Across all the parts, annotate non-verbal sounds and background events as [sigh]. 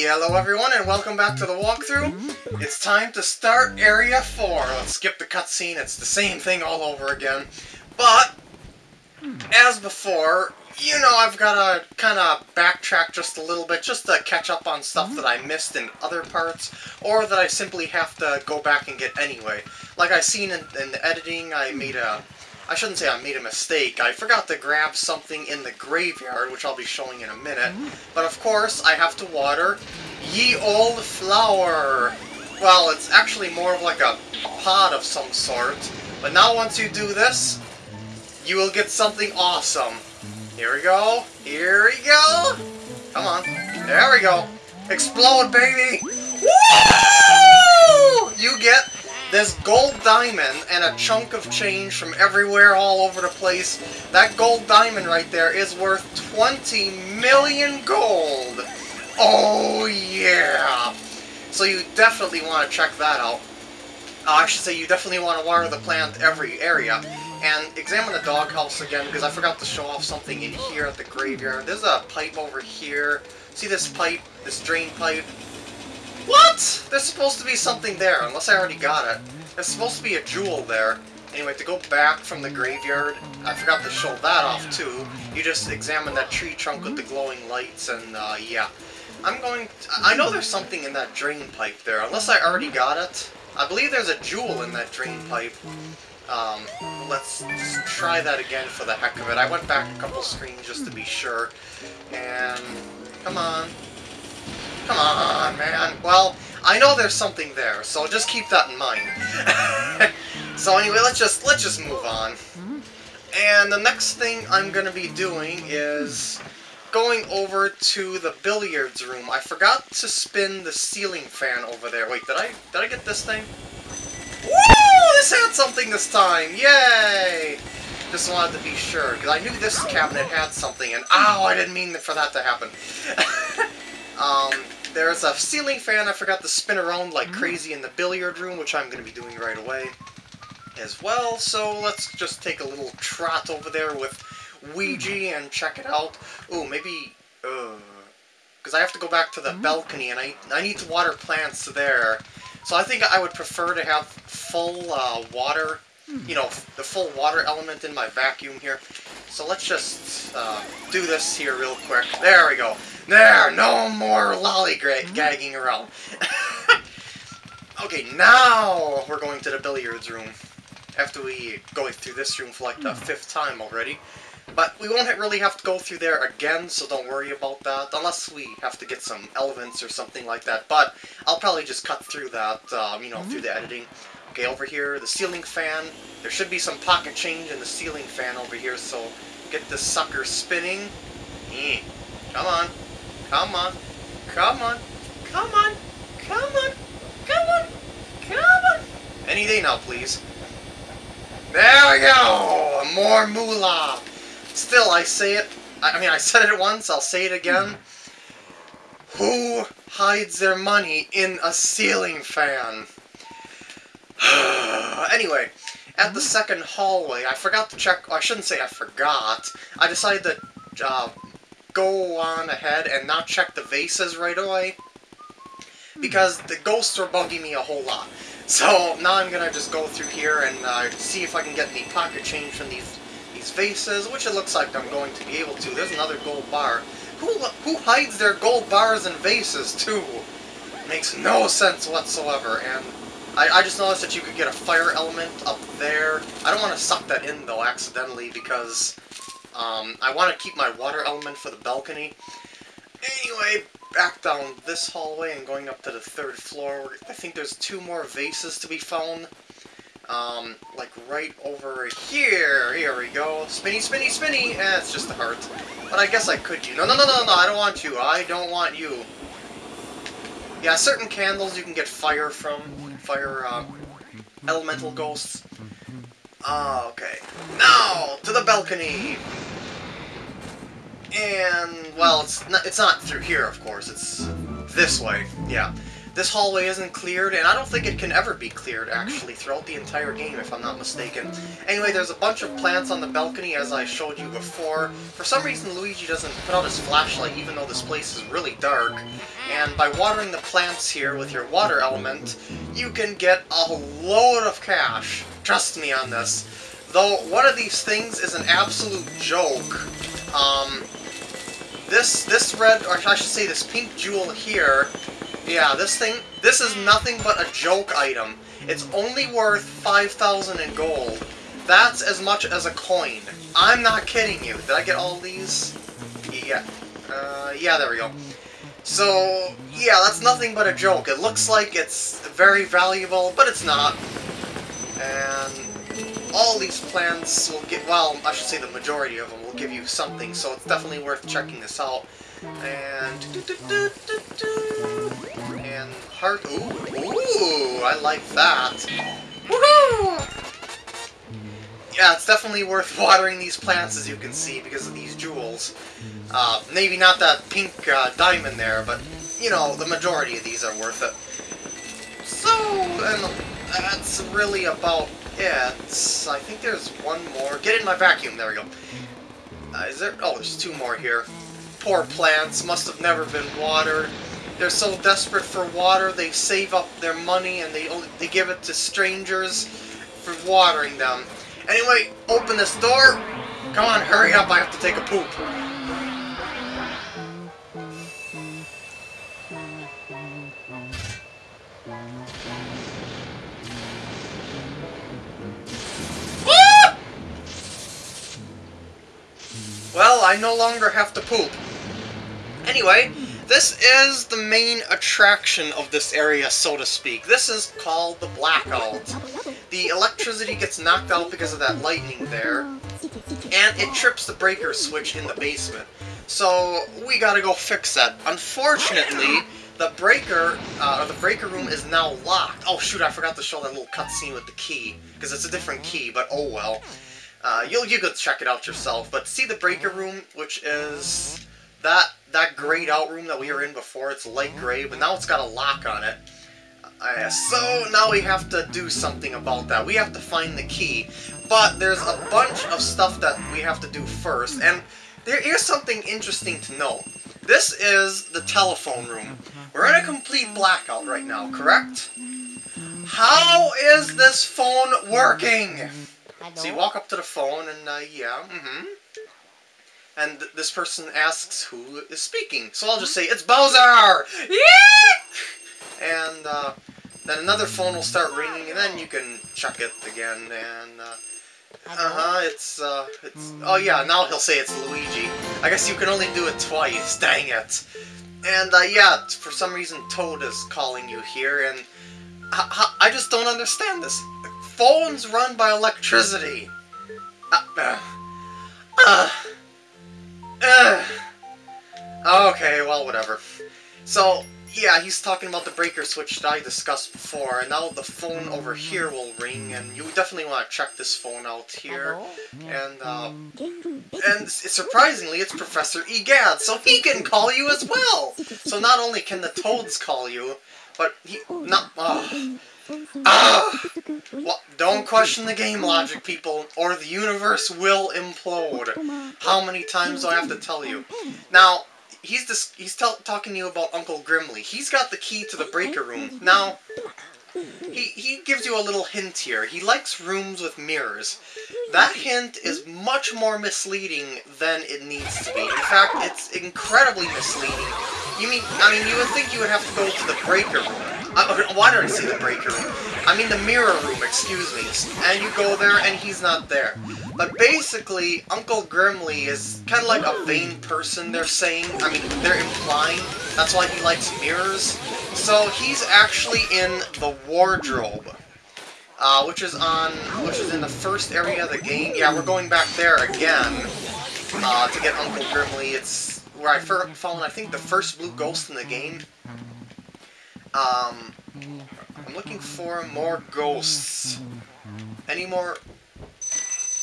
Hello everyone and welcome back to the walkthrough. It's time to start Area 4. Let's skip the cutscene, it's the same thing all over again. But, as before, you know I've got to kind of backtrack just a little bit just to catch up on stuff that I missed in other parts, or that I simply have to go back and get anyway. Like I've seen in, in the editing, I made a I shouldn't say I made a mistake. I forgot to grab something in the graveyard, which I'll be showing in a minute. But of course, I have to water ye old flower. Well, it's actually more of like a pod of some sort. But now once you do this, you will get something awesome. Here we go. Here we go. Come on. There we go. Explode, baby. Woo! You get this gold diamond and a chunk of change from everywhere all over the place. That gold diamond right there is worth 20 million gold. Oh yeah! So you definitely want to check that out. Uh, I should say you definitely want to water the plant every area. And examine the doghouse again, because I forgot to show off something in here at the graveyard. There's a pipe over here. See this pipe? This drain pipe? What? There's supposed to be something there, unless I already got it. There's supposed to be a jewel there. Anyway, to go back from the graveyard, I forgot to show that off too. You just examine that tree trunk with the glowing lights and, uh, yeah. I'm going... To, I know there's something in that drain pipe there, unless I already got it. I believe there's a jewel in that drain pipe. Um, let's try that again for the heck of it. I went back a couple screens just to be sure. And... Come on. Come on, man. Well, I know there's something there, so just keep that in mind. [laughs] so anyway, let's just let's just move on. And the next thing I'm to be doing is going over to the billiards room. I forgot to spin the ceiling fan over there. Wait, did I did I get this thing? Woo! This had something this time! Yay! Just wanted to be sure, because I knew this cabinet had something, and ow, I didn't mean for that to happen. [laughs] um, there's a ceiling fan I forgot to spin around like mm-hmm. crazy in the billiard room, which I'm going to be doing right away as well. So let's just take a little trot over there with Luigi mm-hmm. and check it out. Ooh, maybe... Because uh, I have to go back to the mm-hmm. balcony, and I, I need to water plants there. So I think I would prefer to have full uh, water, you know, the full water element in my vacuum here. So let's just uh, do this here real quick. There we go. There, no more lollygagging around. [laughs] okay, now we're going to the billiards room. After we go through this room for like the fifth time already. But we won't really have to go through there again, so don't worry about that. Unless we have to get some elements or something like that. But I'll probably just cut through that, um, you know, through the editing. Okay, over here, the ceiling fan. There should be some pocket change in the ceiling fan over here, so get this sucker spinning. Eh, come on. Come on. Come on. Come on. Come on. Come on. Come on. Any day now, please. There we go! More moolah! Still, I say it. I mean, I said it once, I'll say it again. Who hides their money in a ceiling fan? [sighs] anyway, at the second hallway, I forgot to check... I shouldn't say I forgot. I decided to uh, go on ahead and not check the vases right away. Because the ghosts were bugging me a whole lot. [laughs] So now I'm gonna just go through here and uh, see if I can get any pocket change from these these vases, which it looks like I'm going to be able to. There's another gold bar. Who who hides their gold bars and vases too? Makes no sense whatsoever. And I, I just noticed that you could get a fire element up there. I don't want to suck that in though accidentally because um, I want to keep my water element for the balcony. Anyway, back down this hallway and going up to the third floor. I think there's two more vases to be found. Um, like right over here. Here we go. Spinny, spinny, spinny! Eh, it's just a heart. But I guess I could you. No, no, no, no, no, I don't want you. I don't want you. Yeah, certain candles you can get fire from. Fire, um, elemental ghosts. Ah, okay. Now, to the balcony! And, well, it's not, it's not through here, of course. It's this way. Yeah. This hallway isn't cleared, and I don't think it can ever be cleared, actually, throughout the entire game, if I'm not mistaken. Anyway, there's a bunch of plants on the balcony, as I showed you before. For some reason, Luigi doesn't put out his flashlight, even though this place is really dark. And by watering the plants here with your water element, you can get a load of cash. Trust me on this. Though, one of these things is an absolute joke. Um, this, this red, or I should say this pink jewel here, yeah, this thing, this is nothing but a joke item. It's only worth 5,000 in gold. That's as much as a coin. I'm not kidding you. Did I get all these? Yeah. Uh, yeah, there we go. So, yeah, that's nothing but a joke. It looks like it's very valuable, but it's not. And all these plants will get, well, I should say the majority of them will give you something, so it's definitely worth checking this out. And, and heart, ooh, ooh, I like that. Woohoo! Yeah, it's definitely worth [laughs] watering these plants, as you can see, because of these jewels. Uh, maybe not that pink uh, diamond there, but, you know, the majority of these are worth it. So, and that's really about it. I think there's one more. Get in my vacuum. There we go. Uh, is there? Oh, there's two more here. Poor plants. Must have never been watered. They're so desperate for water, they save up their money and they only, they give it to strangers for watering them. Anyway, open this door. Come on, hurry up. I have to take a poop. I no longer have to poop. Anyway, this is the main attraction of this area, so to speak. This is called the Blackout. The electricity gets knocked out because of that lightning there, and it trips the breaker switch in the basement. So, we gotta go fix that. Unfortunately, the breaker, uh, the breaker room is now locked. Oh shoot, I forgot to show that little cutscene with the key, because it's a different key, but oh well. Uh, you'll you could check it out yourself. But see the breaker room, which is that that grayed out room that we were in before. It's light gray, but now it's got a lock on it. Uh, so now we have to do something about that. We have to find the key. But there's a bunch of stuff that we have to do first. And there is something interesting to know. This is the telephone room. We're in a complete blackout right now, correct? How is this phone working? So you walk up to the phone and, uh, yeah, mm-hmm. And th this person asks who is speaking. So I'll just say, it's Bowser! Yeah! [laughs] And, uh, then another phone will start ringing, and then you can check it again, and, uh, uh-huh, it's, uh, it's, oh yeah, now he'll say it's Luigi. I guess you can only do it twice, dang it. And, uh, yeah, for some reason Toad is calling you here, and I, I just don't understand this phones run by electricity. Uh, uh, uh, okay, well, whatever. So, yeah, he's talking about the breaker switch that I discussed before, and now the phone over here will ring, and you definitely want to check this phone out here. And, uh, and surprisingly, it's Professor Egad, so he can call you as well! So not only can the toads call you, but he, not, uh, Ah! Well, don't question the game logic, people, or the universe will implode. How many times do I have to tell you? Now, he's he's talking to you about Uncle Grimly. He's got the key to the breaker room. Now, he, he gives you a little hint here. He likes rooms with mirrors. That hint is much more misleading than it needs to be. In fact, it's incredibly misleading. You mean, I mean, you would think you would have to go to the breaker room. Uh, why did I say the breaker room? I mean the mirror room, excuse me. And you go there and he's not there. But basically, Uncle Grimly is kind of like a vain person, they're saying. I mean, they're implying. That's why he likes mirrors. So he's actually in the wardrobe. Uh, which is on, which is in the first area of the game. Yeah, we're going back there again uh, to get Uncle Grimly. It's where I found, I think, the first blue ghost in the game. Um, I'm looking for more ghosts. Any more...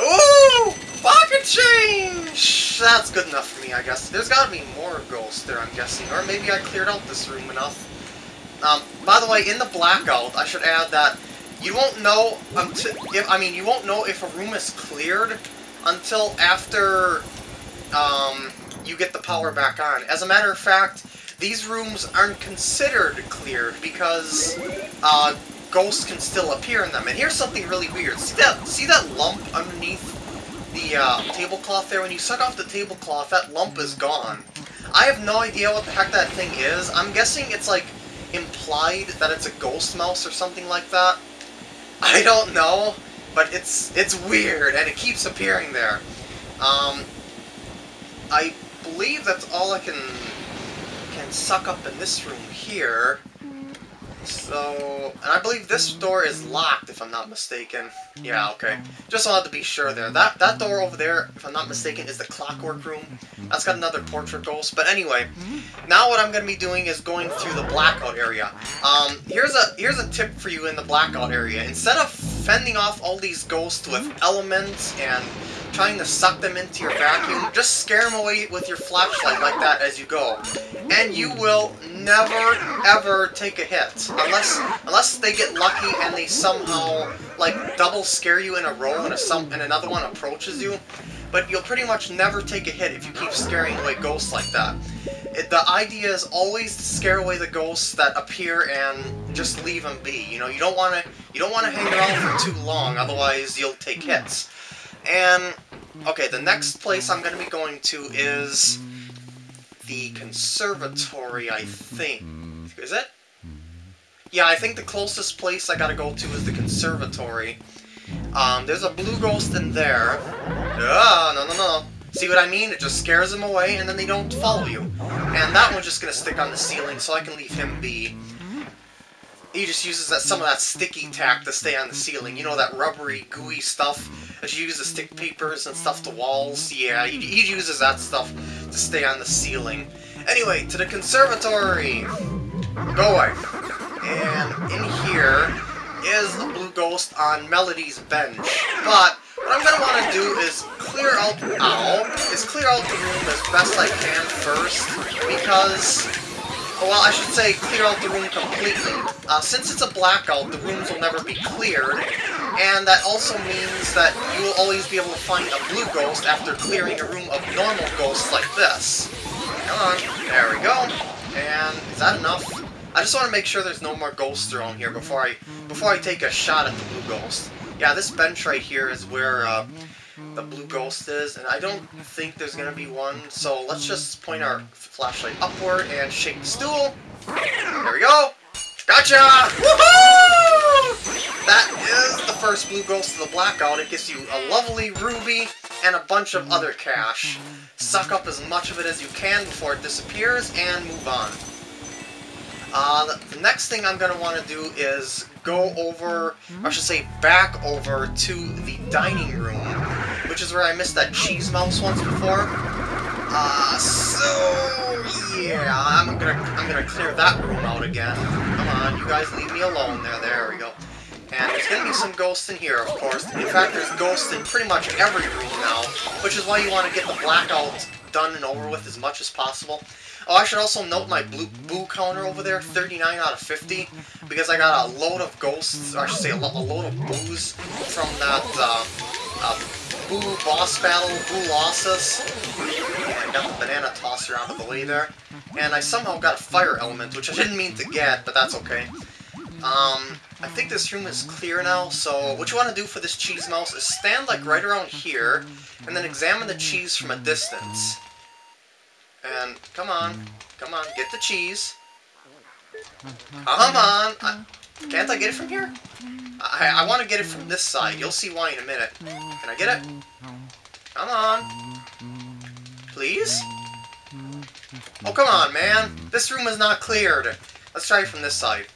Ooh! Pocket change! That's good enough for me, I guess. There's gotta be more ghosts there, I'm guessing. Or maybe I cleared out this room enough. Um, by the way, in the blackout, I should add that you won't know until if I mean you won't know if a room is cleared until after um, you get the power back on. As a matter of fact, these rooms aren't considered cleared because uh, ghosts can still appear in them. And here's something really weird. See that see that lump underneath the uh, tablecloth there? When you suck off the tablecloth, that lump is gone. I have no idea what the heck that thing is. I'm guessing it's like implied that it's a ghost mouse or something like that. I don't know, but it's it's weird, and it keeps appearing there. Um, I believe that's all I can can suck up in this room here. So, and I believe this door is locked, if I'm not mistaken. Yeah, okay. Just wanted to be sure there. That that door over there, if I'm not mistaken, is the clockwork room. That's got another portrait ghost. But anyway, now what I'm going to be doing is going through the blackout area. Um, here's a here's a tip for you in the blackout area. Instead of fending off all these ghosts with elements and trying to suck them into your vacuum, just scare them away with your flashlight like that as you go. And you will never, ever take a hit. Unless unless they get lucky and they somehow, like, double scare you in a row and, a some, and another one approaches you. But you'll pretty much never take a hit if you keep scaring away ghosts like that. It, the idea is always to scare away the ghosts that appear and just leave them be. You know, you don't want to you don't want to hang around for too long, otherwise you'll take hits. And, okay, the next place I'm going to be going to is the conservatory, I think. Is it? Yeah, I think the closest place I gotta go to is the conservatory. Um, there's a blue ghost in there. Ah, no, no, no. See what I mean? It just scares them away, and then they don't follow you. And that one's just gonna stick on the ceiling, so I can leave him be. He just uses that some of that sticky tack to stay on the ceiling. You know, that rubbery, gooey stuff that you use to stick papers and stuff to walls? Yeah, he, he uses that stuff to stay on the ceiling. Anyway, to the conservatory! Go away. And in here is the blue ghost on Melody's bench. But what I'm gonna want to do is clear out ow, is clear out the room as best I can first, because well, I should say clear out the room completely. Uh, since it's a blackout, the rooms will never be cleared, and that also means that you will always be able to find a blue ghost after clearing a room of normal ghosts like this. Come on, there we go. And is that enough? I just want to make sure there's no more ghosts around here before I before I take a shot at the blue ghost. Yeah, this bench right here is where uh, the blue ghost is, and I don't think there's to be one, so let's just point our flashlight upward and shake the stool. There we go! Gotcha! Woohoo! That is the first blue ghost of the blackout. It gives you a lovely ruby and a bunch of other cash. Suck up as much of it as you can before it disappears, and move on. Uh, the, next thing I'm going to want to do is go over, I should say back over to the dining room, which is where I missed that cheese mouse once before. Uh, so, yeah, I'm gonna, I'm gonna clear that room out again. Come on, you guys leave me alone there, there we go. And there's gonna be some ghosts in here, of course. In fact, there's ghosts in pretty much every room now, which is why you want to get the blackout done and over with as much as possible. Oh, I should also note my blue boo counter over there, 39 out of 50, because I got a load of ghosts, or I should say a, lo a load of boos from that uh, uh, boo boss battle, Boolossus. I got the banana tosser out of the way there. And I somehow got fire element, which I didn't mean to get, but that's okay. Um, I think this room is clear now, so what you want to do for this cheese mouse is stand like right around here, and then examine the cheese from a distance. And come on, come on, get the cheese. Come on! I, can't I get it from here? I, I want to get it from this side. You'll see why in a minute. Can I get it? Come on. Please? Oh, come on, man. This room is not cleared. Let's try it from this side.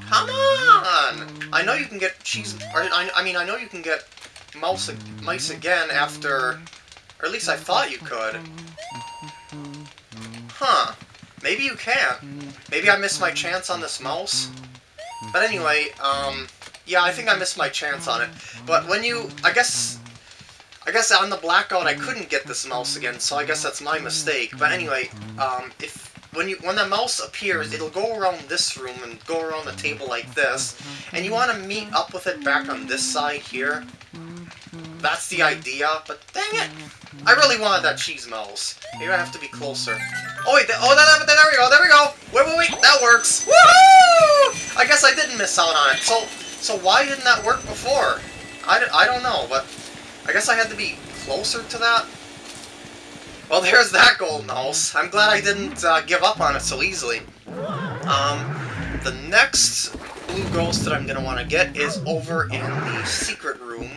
Come on! I know you can get cheese... Or, I, I mean, I know you can get mouse, mice again after or at least I thought you could. Huh. Maybe you can. Maybe I missed my chance on this mouse. But anyway, um, yeah, I think I missed my chance on it. But when you, I guess, I guess on the blackout I couldn't get this mouse again, so I guess that's my mistake. But anyway, um, if when you when the mouse appears, it'll go around this room and go around the table like this, and you want to meet up with it back on this side here. That's the idea, but dang it! I really wanted that cheese mouse. Maybe I have to be closer. Oh wait, oh there, there we go, there we go! Wait, wait, wait, that works! Woohoo! I guess I didn't miss out on it. So, so why didn't that work before? I, I don't know, but I guess I had to be closer to that. Well, [laughs] there's that golden house. I'm glad I didn't uh, give up on it so easily. Um, the next blue ghost that I'm going to want to get is over in the secret room.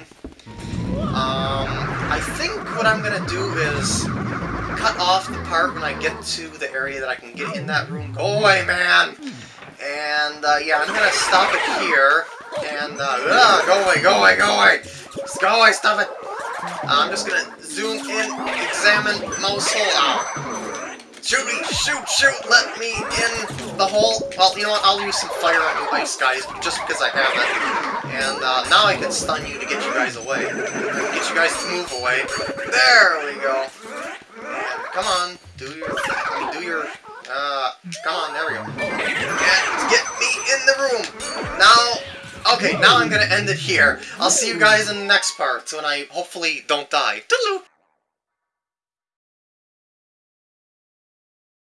Um, I think what I'm going to do is cut off the part when I get to the area that I can get in that room. Go away, man! And, uh, yeah, I'm to stop it here. And, uh, ugh, go away, go away, go away! Just go away, stop it! I'm just gonna zoom in, examine mouse hole. Shoot me, shoot, shoot, let me in the hole. Well, you know what, I'll use some fire on you ice guys, just because I have it. And uh, now I can stun you to get you guys away. Get you guys to move away. There we go. Come on, do your, do your, uh, come on, there we go. Get, get me in the room. Now, Okay, now I'm gonna end it here. I'll see you guys in the next part when I hopefully don't die. Toodaloo!